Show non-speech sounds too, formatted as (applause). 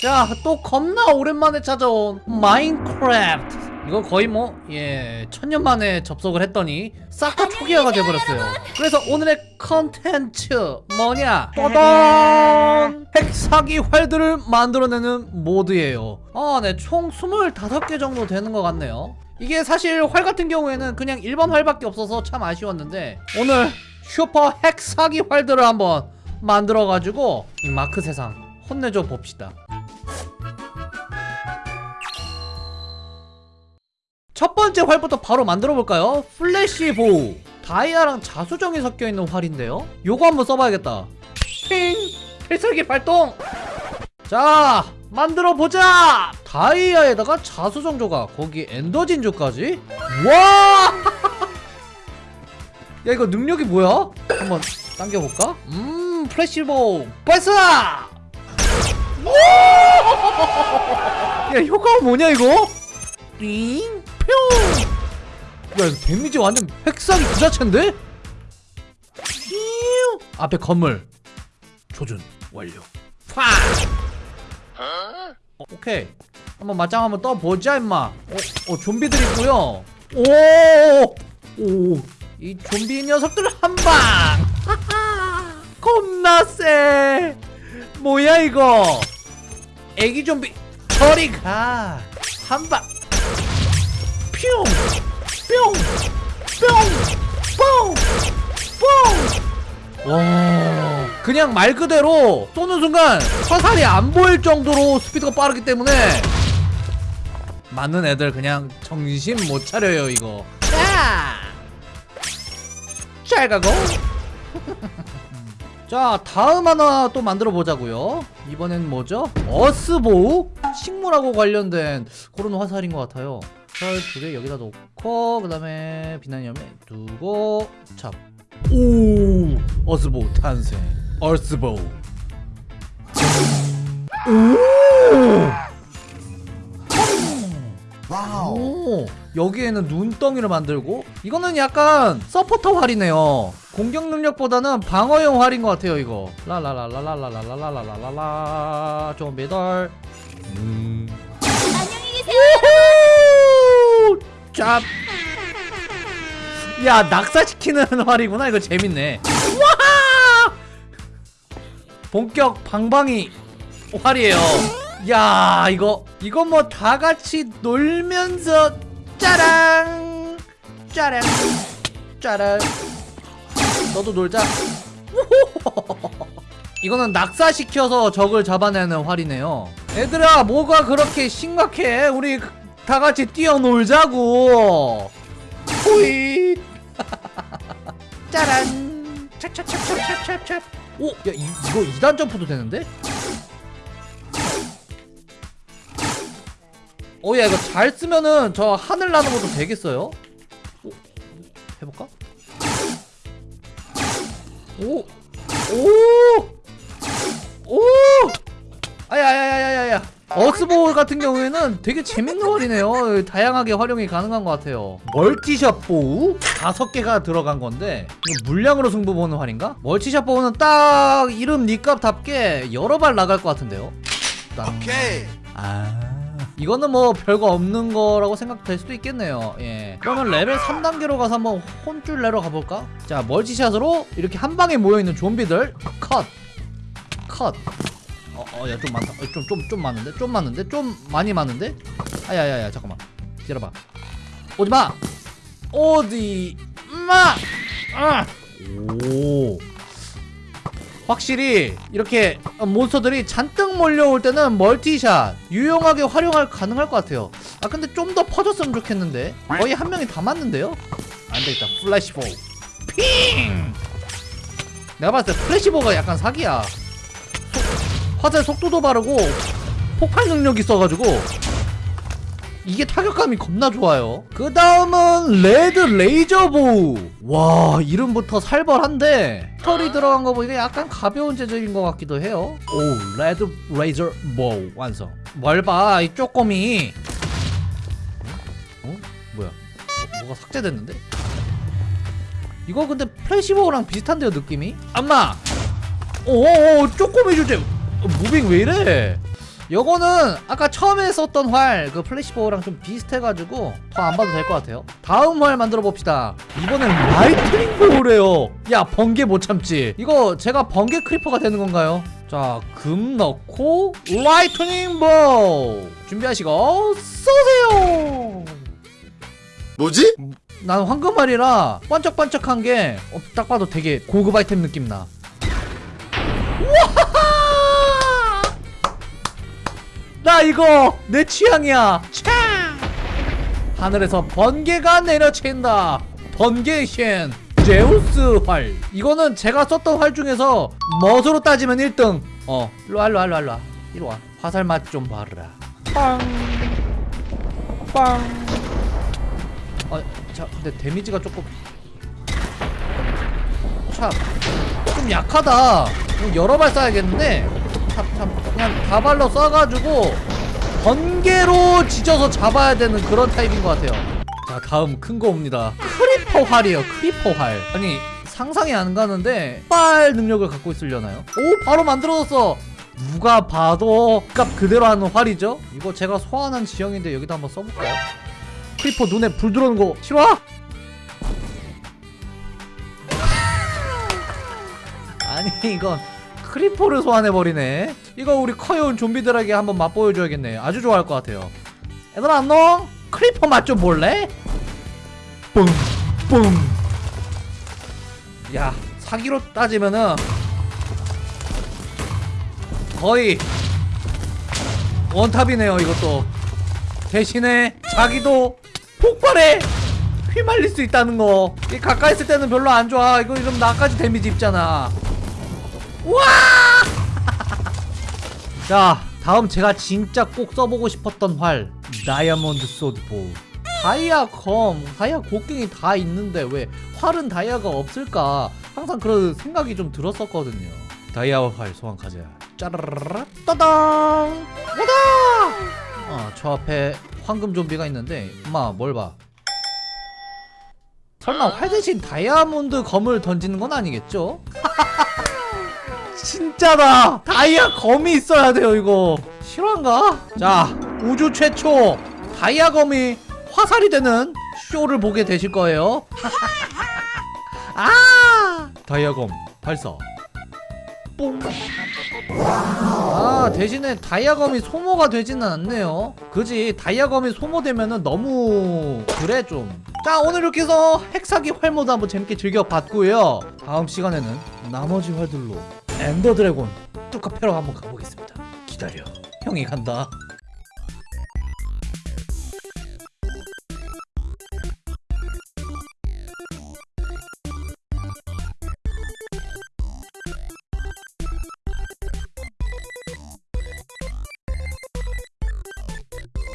자, 또 겁나 오랜만에 찾아온 마인크래프트. 이거 거의 뭐, 예, 천년 만에 접속을 했더니 싹 다 초기화가 돼버렸어요. 그래서 오늘의 컨텐츠 뭐냐? 떠던! 핵사기 활들을 만들어내는 모드예요. 아, 네, 총 25개 정도 되는 것 같네요. 이게 사실 활 같은 경우에는 그냥 일반 활밖에 없어서 참 아쉬웠는데 오늘 슈퍼 핵사기 활들을 한번 만들어가지고 이 마크 세상 혼내줘 봅시다. 첫 번째 활부터 바로 만들어 볼까요? flash bow 다이아랑 자수정이 섞여 있는 활인데요. 요거 한번 써봐야겠다. 핑 필살기 발동. 자 만들어 보자. 다이아에다가 자수정 조각 거기 ender 진주까지. 와. (laughs) 야 이거 능력이 뭐야? 한번 당겨볼까? 음 flash bow 발사. (laughs) 야 효과가 뭐냐 이거? 삥 뿅! 야 데미지 완전 핵사기 그 자체인데? 앞에 건물 조준 완료 파! 어, 오케이 한번 맞짱 한번 떠보자 임마 어, 어 좀비들 있고요 오! 오! 이 좀비 녀석들 한방! (laughs) 겁나 세! 뭐야 이거 애기 좀비 저리 가 한방 뿅! 뿅! 뿅! 뽕! 뽕! 와 그냥 말 그대로 쏘는 순간 화살이 안 보일 정도로 스피드가 빠르기 때문에 맞는 애들 그냥 정신 못 차려요 이거 자! 잘 가고 (laughs) 자 다음 하나 또 만들어 보자고요 이번엔 뭐죠? 어스보우? 식물하고 관련된 그런 화살인 것 같아요 철 두 개 여기다 놓고 그 다음에 비난염에 두고 잡. 오 어스보우 탄생 어스보우 오 wow. 오, 여기에는 눈덩이를 만들고 이거는 약간 서포터 활이네요 공격 능력보다는 방어용 활인 것 같아요 이거 라라라라라라라라라라라라 좀비들 음. 짭. 야 낙사시키는 (laughs) 활이구나. 이거 재밌네. 와 본격 방방이 활이에요. 야 이거 이거 뭐 다같이 놀면서 짜랑 짜랑 짜랑 너도 놀자. 이거는 낙사시켜서 적을 잡아내는 활이네요. 얘들아 뭐가 그렇게 심각해? 우리 다같이 뛰어놀자고 호잇 (laughs) 짜란 찹찹찹찹찹찹 오! 야 이, 이거 2단 점프도 되는데? 오야 이거 잘 쓰면은 저 하늘 나는 것도 되겠어요? 오, 해볼까? 오! 오! 오! 어스볼 같은 경우에는 되게 재밌는 활이네요. 다양하게 활용이 가능한 것 같아요. multishot bow? 다섯 개가 들어간 건데 물량으로 승부 보는 활인가? multishot bow는 딱 이름 니값답게 여러 발 나갈 것 같은데요? 땅. 오케이. 아. 이거는 뭐 별거 없는 거라고 생각될 수도 있겠네요. 예. 그러면 레벨 3단계로 가서 한번 혼줄 내러 가볼까? 자 multishot으로 이렇게 한 방에 모여있는 좀비들. 컷 컷 어, 어, 야, 좀 많다. 어, 좀, 좀, 좀 많은데? 좀 많은데? 좀 많이 많은데? 아, 야, 야, 야, 잠깐만. 기다려봐. 오지 마! 어디, 마! 아! 오. 확실히, 이렇게 몬스터들이 잔뜩 몰려올 때는 멀티샷, 유용하게 활용할 가능할 것 같아요. 아, 근데 좀 더 퍼졌으면 좋겠는데? 거의 한 명이 다 맞는데요? 안 되겠다. flash bow. 핑! 내가 봤을 때 flash bow가 약간 사기야. 화살 속도도 빠르고 폭발 능력이 있어가지고 이게 타격감이 겁나 좋아요. 그 다음은 red laser bow 와 이름부터 살벌한데 털이 들어간 거 보니까 약간 가벼운 재질인 것 같기도 해요. 오 red laser bow 완성. 뭘봐 이 쪼꼬미. 어? 뭐야? 뭐, 뭐가 삭제됐는데? 이거 근데 flash bow랑 비슷한데요 느낌이? 엄마! 오오오 쪼꼬미 주제! 어, moving 왜 이래? 요거는 아까 처음에 썼던 활 그 flash bow랑 좀 비슷해가지고 더 안 봐도 될 것 같아요 다음 활 만들어 봅시다 이번엔 lightning bow래요 야 번개 못 참지 이거 제가 번개 creeper가 되는 건가요? 자 금 넣고 lightning bow 준비하시고 쏘세요 뭐지? 난 황금알이라 반짝반짝한 게 딱 봐도 되게 고급 아이템 느낌 나. 나 이거 내 취향이야. 차! 하늘에서 번개가 내려친다. 번개의 신 제우스 활. 이거는 제가 썼던 활 중에서 멋으로 따지면 1등. 어, 일로 와, 일로 와, 일로 와, 일로 와. 이리 와. 화살 맛 좀 봐라. 빵. 빵. 아, 자, 근데 데미지가 조금 참, 좀 약하다. 그럼 여러 발 쏴야겠는데, 참, 참, 그냥 다발로 쏴가지고 번개로 지져서 잡아야 되는 그런 타입인 것 같아요. 자, 다음 큰 거 옵니다. creeper 활이에요. creeper 활. 아니 상상이 안 가는데 폭발 능력을 갖고 있으려나요? 오, 바로 만들어졌어. 누가 봐도 값 그대로 하는 활이죠? 이거 제가 소환한 지형인데 여기다 한번 써볼까요? creeper 눈에 불 들어오는 거 실화? (laughs) 아니 이건 creeper를 소환해버리네 이거 우리 귀여운 좀비들에게 한번 맛보여줘야겠네 아주 좋아할 것 같아요 얘들아 안녕? creeper 맛 좀 볼래? 뿡뿡 야 사기로 따지면은 거의 원탑이네요 이것도 대신에 자기도 폭발에 휘말릴 수 있다는 거. 이 가까이 있을 때는 별로 안 좋아. 이거 이러면 나까지 데미지 입잖아. 와! (laughs) 자, 다음 제가 진짜 꼭 써보고 싶었던 활. 다이아몬드 소드보. 다이아 검, 다이아 곡괭이 다 있는데 왜 활은 다이아가 없을까? 항상 그런 생각이 좀 들었었거든요. 다이아 활 소환 가자. 짜라라라 따당! 와다! 어, 저 앞에 황금 좀비가 있는데 엄마 뭘 봐? 설마 활 대신 다이아몬드 검을 던지는 건 아니겠죠? (laughs) 진짜다! 다이아 검이 있어야 돼요 이거. 실화인가? 자 우주 최초 다이아 검이 화살이 되는 쇼를 보게 되실 거예요. (laughs) 아! 다이아 검 발사. 뽕. 아 대신에 다이아검이 소모가 되지는 않네요. 그지? 다이아검이 소모되면은 너무 그래 좀자 오늘 이렇게 해서 핵사기 활모드 한번 재밌게 즐겨봤고요. 다음 시간에는 나머지 활들로 엔더 드래곤 패러 한번 가보겠습니다. 기다려. 형이 간다